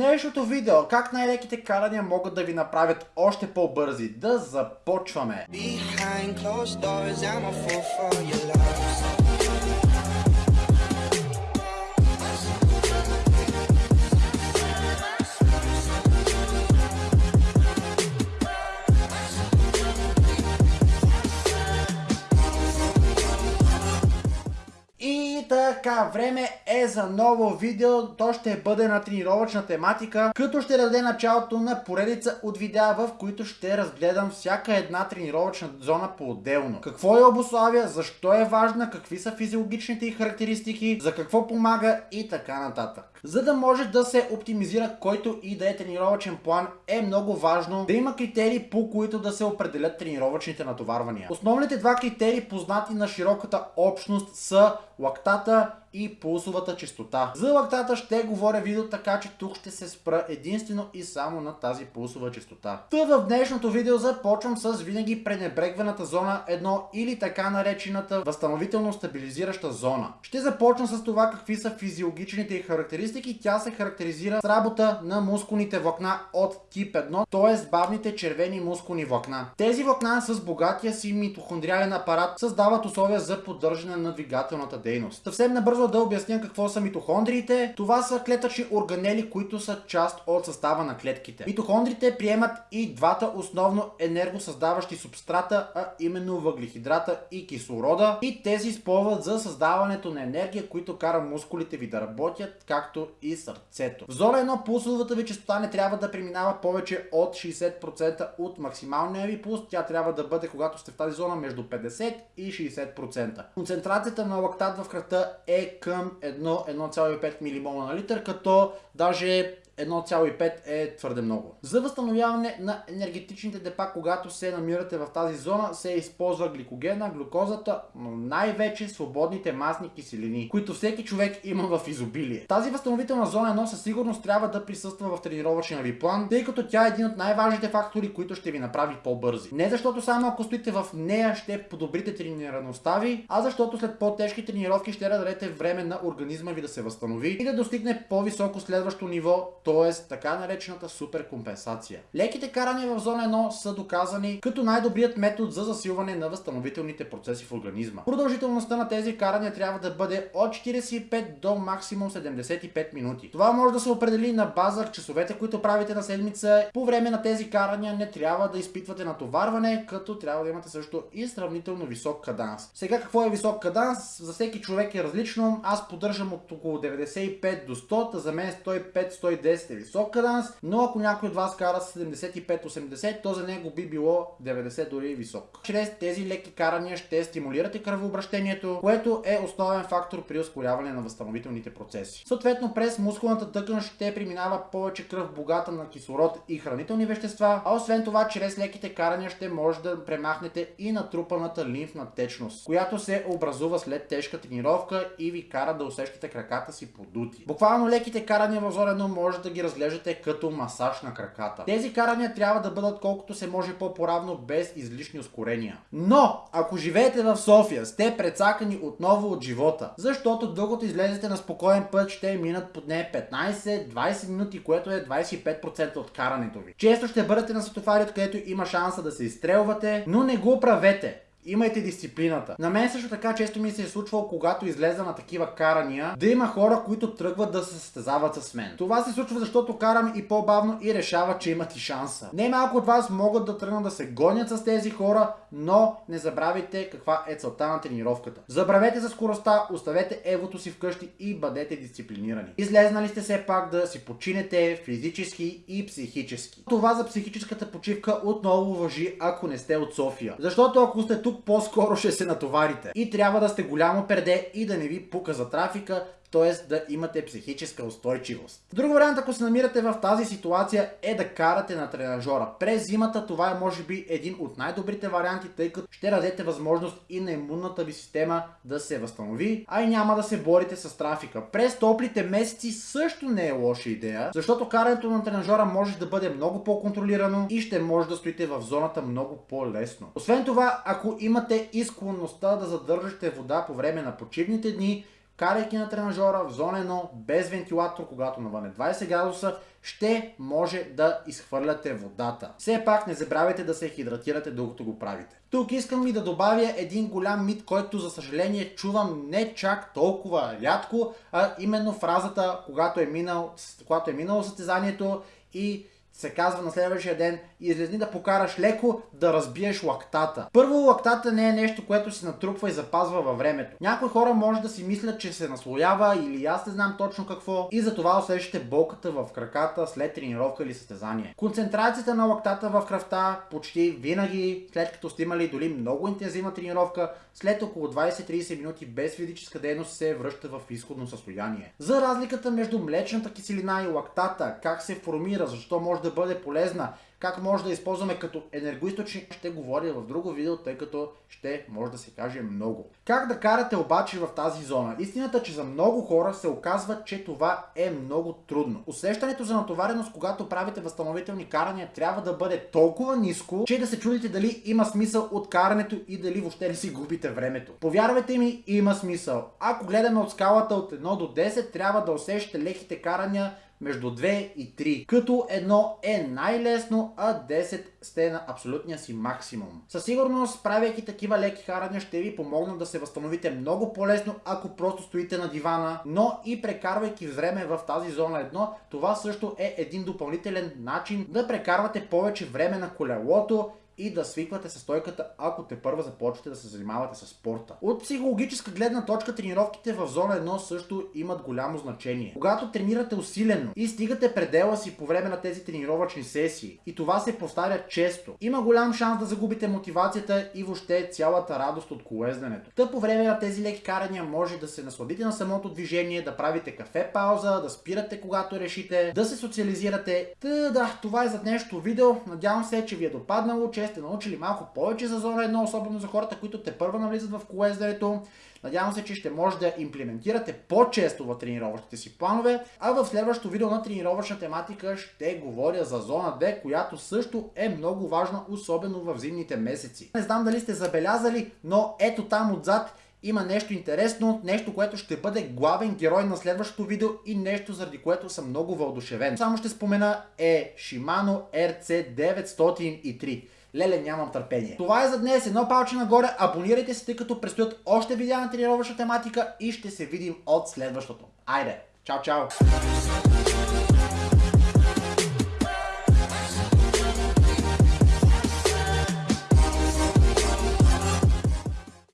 днешното видео как най-леките карания могат да ви направят още по-бързи. Да започваме! Behind closed doors, I'm a fool for your love. Време е за ново видео. То ще бъде на тренировъчна тематика, като ще даде началото на поредица от видеа, в които ще разгледам всяка една тренировъчна зона по-отделно. Какво я обославя, защо е важна, какви са физиологичните и характеристики, за какво помага и така нататък. За да може да се оптимизира който и да е тренировъчен план, е много важно да има критерии, по които да се определят тренировъчните натоварвания. Основните два критерии, познати на широката общност, са лактата и пулсовата частота. За лактата ще говоря видео, така че тук ще се спра единствено и само на тази пулсова частота. Та в днешното видео започвам с винаги пренебрегваната зона 1 или така наречената възстановително стабилизираща зона. Ще започна с това какви са физиологичните и характеристики. Тя се характеризира с работа на мускулните влакна от тип 1, т.е. бавните червени мускулни влакна. Тези влакна с богатия си митохондриален апарат създават условия за поддържане на двигателната дейност. Съвсем набързо бързо да обясня какво са митохондриите. Това са клетъчни органели, които са част от състава на клетките. Митохондрите приемат и двата основно енергосъздаващи субстрата, а именно въглехидрата и кислорода. И те се използват за създаването на енергия, които кара мускулите ви да работят, както и сърцето. В зона 1 пулсовата ви частота не трябва да преминава повече от 60% от максималния ви пулс. Тя трябва да бъде, когато сте в тази зона, между 50 и 60%. Концентрацията на лактат в кръвта е към 1,5 ммол на литър, като даже 1,5 е твърде много. За възстановяване на енергетичните депа, когато се намирате в тази зона, се използва гликогена, глюкозата, но най-вече свободните масни киселини, които всеки човек има в изобилие. Тази възстановителна зона 1 със сигурност трябва да присъства в тренировъчния ви план, тъй като тя е един от най-важните фактори, които ще ви направи по-бързи. Не защото само ако стоите в нея ще подобрите тренираността ви, а защото след по-тежки тренировки ще дадете време на организма ви да се възстанови и да достигне по-високо следващо ниво, т.е. така наречената суперкомпенсация. Леките карания в зона 1 са доказани като най-добрият метод за засилване на възстановителните процеси в организма. Продължителността на тези карания трябва да бъде от 45 до максимум 75 минути. Това може да се определи на база часовете, които правите на седмица. По време на тези карания не трябва да изпитвате натоварване, като трябва да имате също и сравнително висок каданс. Сега какво е висок каданс? За всеки човек е различно. Аз поддържам от около 95 до 100, за мен 105-110 е висок каданс, но ако някой от вас кара 75-80, то за него би било 90 дори висок. Чрез тези леки карания ще стимулирате кръвообращението, което е основен фактор при ускоряване на възстановителните процеси. Съответно през мускулната тъкан ще преминава повече кръв богата на кислород и хранителни вещества, а освен това чрез леките карания ще може да премахнете и натрупаната лимфна течност, която се образува след тежка тренировка и ви кара да усещате краката си подути. Буквално леките карания в зорено може да ги разглеждате като масаж на краката. Тези карания трябва да бъдат колкото се може по-поравно без излишни ускорения. Но, ако живеете в София, сте прецакани отново от живота, защото докато излезете на спокоен път ще минат под не 15-20 минути, което е 25% от карането ви. Често ще бъдете на светофари, откъдето има шанса да се изстрелвате, но не го правете. Имайте дисциплината. На мен също така често ми се е случвало, когато излеза на такива карания, да има хора, които тръгват да се състезават с мен. Това се случва, защото карам и по-бавно и решават, че имат и шанса. Не малко от вас могат да тръгнат да се гонят с тези хора, но не забравяйте каква е целта на тренировката. Забравете за скоростта, оставете евото си вкъщи и бъдете дисциплинирани. Излезнали сте все пак да си починете физически и психически. Това за психическата почивка отново въжи, ако не сте от София. Защото ако сте тук по-скоро ще се натоварите. И трябва да сте голямо перде и да не ви пука за трафика, т.е. да имате психическа устойчивост. Друг вариант, ако се намирате в тази ситуация, е да карате на тренажора. През зимата това е може би един от най-добрите варианти, тъй като ще дадете възможност и на имунната ви система да се възстанови, а и няма да се борите с трафика. През топлите месеци също не е лоша идея, защото карането на тренажора може да бъде много по-контролирано и ще може да стоите в зоната много по-лесно. Освен това, ако имате и да задържате вода по време на почивните дни, карайки на тренажора в зона 1 без вентилатор, когато навън е 20 градуса, ще може да изхвърляте водата. Все пак не забравяйте да се хидратирате докато го правите. Тук искам и да добавя един голям мит, който за съжаление чувам не чак толкова рядко, а именно фразата, когато е, минал, когато е минало състезанието и се казва на следващия ден, излезни да покараш леко да разбиеш лактата. Първо, лактата не е нещо, което се натрупва и запазва във времето. Някои хора може да си мислят, че се наслоява или аз не знам точно какво и затова усещате болката в краката след тренировка или състезание. Концентрацията на лактата в кръвта почти винаги, след като сте имали дори много интензивна тренировка, след около 20-30 минути без физическа дейност се връща в изходно състояние. За разликата между млечната киселина и лактата, как се формира, защо може да бъде полезна, как може да използваме като енергоисточник, ще говоря в друго видео, тъй като ще може да се каже много. Как да карате обаче в тази зона? Истината, че за много хора се оказва, че това е много трудно. Усещането за натовареност, когато правите възстановителни карания, трябва да бъде толкова ниско, че да се чудите дали има смисъл от карането и дали въобще не си губите времето. Повярвайте ми, има смисъл. Ако гледаме от скалата от 1 до 10, трябва да усещате леките карания между 2 и 3, като едно е най-лесно, а 10 сте на абсолютния си максимум. Със сигурност, правейки такива леки харания, ще ви помогнат да се възстановите много по-лесно, ако просто стоите на дивана, но и прекарвайки време в тази зона 1, това също е един допълнителен начин да прекарвате повече време на колелото и да свиквате с стойката, ако те първа започвате да се занимавате с спорта. От психологическа гледна точка тренировките в зона 1 също имат голямо значение. Когато тренирате усилено и стигате предела си по време на тези тренировъчни сесии и това се повтаря често, има голям шанс да загубите мотивацията и въобще цялата радост от колезденето. Та по време на тези леки карания може да се насладите на самото движение, да правите кафе пауза, да спирате когато решите, да се социализирате. Та да, това е за днешното видео. Надявам се, че ви е допаднало, че сте научили малко повече за зона 1, особено за хората, които те първа навлизат в колезденето. Надявам се, че ще може да имплементирате по-често в тренировъчните си планове, а в следващото видео на тренировъчна тематика ще говоря за зона 2, която също е много важна, особено в зимните месеци. Не знам дали сте забелязали, но ето там отзад има нещо интересно, нещо, което ще бъде главен герой на следващото видео и нещо, заради което съм много въодушевен. Само ще спомена е Shimano RC903. Леле, нямам търпение. Това е за днес. Едно палче нагоре. Абонирайте се, тъй като предстоят още видеа на тренировъчна тематика и ще се видим от следващото. Айде! Чао, чао!